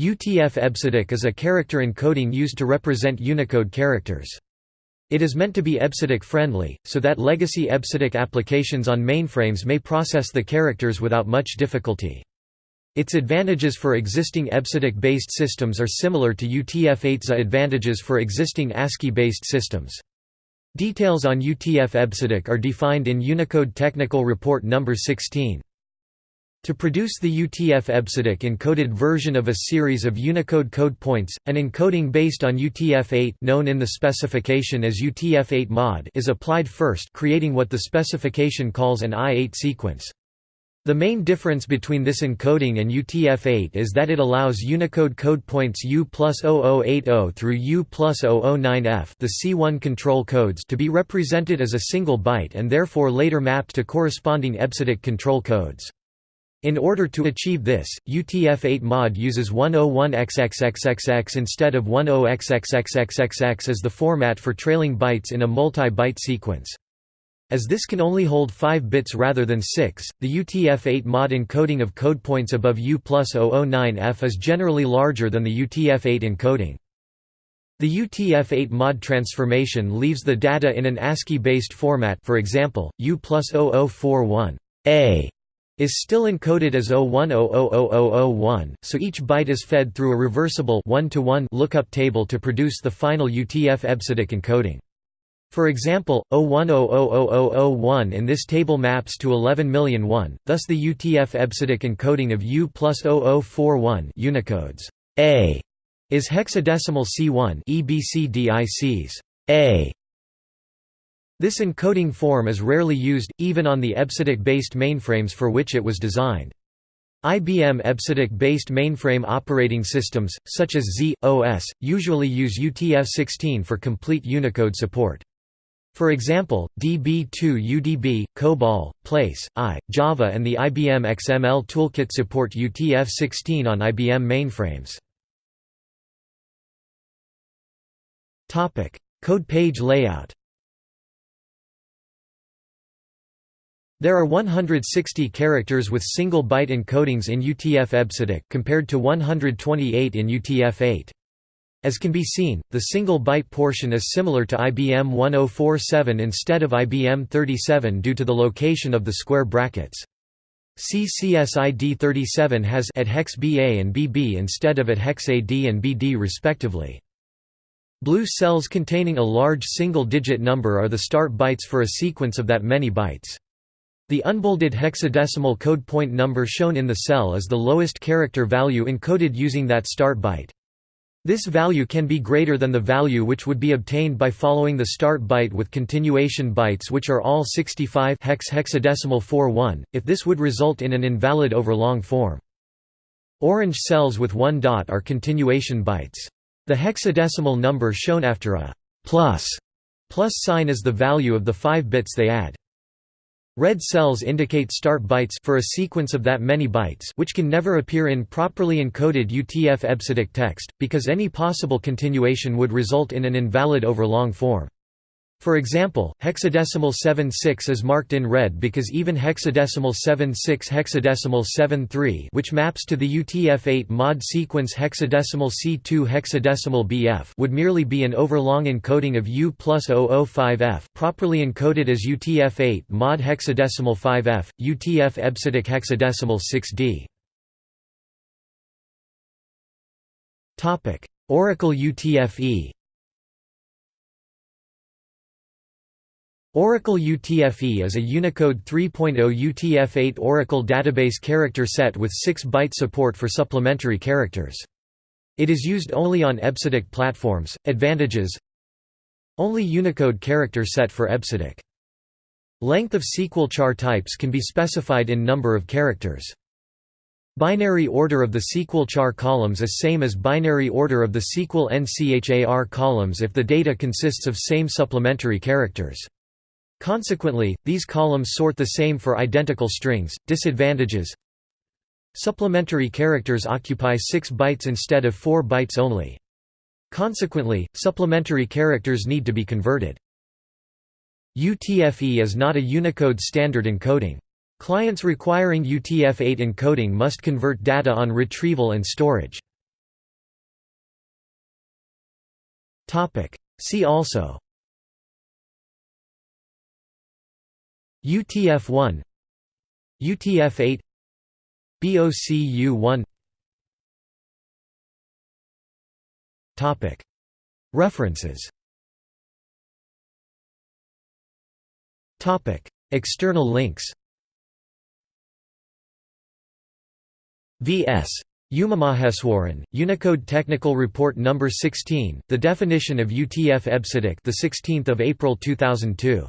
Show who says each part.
Speaker 1: UTF-EBCDIC is a character encoding used to represent Unicode characters. It is meant to be EBCDIC-friendly, so that legacy EBCDIC applications on mainframes may process the characters without much difficulty. Its advantages for existing EBCDIC-based systems are similar to UTF-8's advantages for existing ASCII-based systems. Details on UTF-EBCDIC are defined in Unicode Technical Report No. 16. To produce the UTF-EBCDIC encoded version of a series of Unicode code points, an encoding based on UTF-8 known in the specification as UTF-8 mod is applied first creating what the specification calls an I-8 sequence. The main difference between this encoding and UTF-8 is that it allows Unicode code points U plus 0080 through U plus 009F the C1 control codes to be represented as a single byte and therefore later mapped to corresponding EBCDIC control codes. In order to achieve this, UTF-8 mod uses 101XXXXX instead of 10XXXXXX as the format for trailing bytes in a multi-byte sequence. As this can only hold 5 bits rather than 6, the UTF-8 mod encoding of code points above U plus 009F is generally larger than the UTF-8 encoding. The UTF-8 mod transformation leaves the data in an ASCII-based format for example, U plus 0041 A is still encoded as 01000001, so each byte is fed through a reversible 1 to 1 lookup table to produce the final UTF-EBCDIC encoding. For example, 01000001 in this table maps to 110001, thus the UTF-EBCDIC encoding of U plus 0041 Unicodes A is hexadecimal C1 EBCDICs A this encoding form is rarely used, even on the EBCDIC-based mainframes for which it was designed. IBM EBCDIC-based mainframe operating systems, such as Z, OS, usually use UTF-16 for complete Unicode support. For example, DB2 UDB, COBOL, PL/I, Java and the IBM XML Toolkit support UTF-16 on IBM mainframes. Code page layout There are 160 characters with single byte encodings in UTF-EBCDIC compared to 128 in UTF-8. As can be seen, the single byte portion is similar to IBM 1047 instead of IBM 37 due to the location of the square brackets. CCSID 37 has at hex BA and BB instead of at hex AD and BD respectively. Blue cells containing a large single-digit number are the start bytes for a sequence of that many bytes. The unbolded hexadecimal code point number shown in the cell is the lowest character value encoded using that start byte. This value can be greater than the value which would be obtained by following the start byte with continuation bytes which are all 65 hex hexadecimal 41, if this would result in an invalid overlong form. Orange cells with one dot are continuation bytes. The hexadecimal number shown after a plus plus sign is the value of the 5 bits they add. Red cells indicate start bytes for a sequence of that many bytes which can never appear in properly encoded UTF-EBCDIC text, because any possible continuation would result in an invalid overlong form. For example, hexadecimal 76 is marked in red because even hexadecimal 76 hexadecimal 73 which maps to the UTF-8 mod sequence hexadecimal C2 hexadecimal BF would merely be an overlong encoding of U plus 005F properly encoded as UTF-8 mod hexadecimal 5F, UTF-EBCDIC hexadecimal 6D. Oracle UTF-E Oracle UTF-E is a Unicode 3.0 UTF-8 Oracle database character set with 6-byte support for supplementary characters. It is used only on EBCDIC platforms. Advantages Only Unicode character set for EBCDIC. Length of SQL char types can be specified in number of characters. Binary order of the SQL char columns is same as binary order of the SQL nchar columns if the data consists of same supplementary characters. Consequently, these columns sort the same for identical strings. Disadvantages Supplementary characters occupy 6 bytes instead of 4 bytes only. Consequently, supplementary characters need to be converted. UTF-E is not a Unicode standard encoding. Clients requiring UTF-8 encoding must convert data on retrieval and storage. See also UTF-1 UTF-8 BOCU-1 References External links V.S. Umamaheswaran, Unicode Technical Report No. 16, The Definition of UTF-EBCDIC the 16th of April 2002.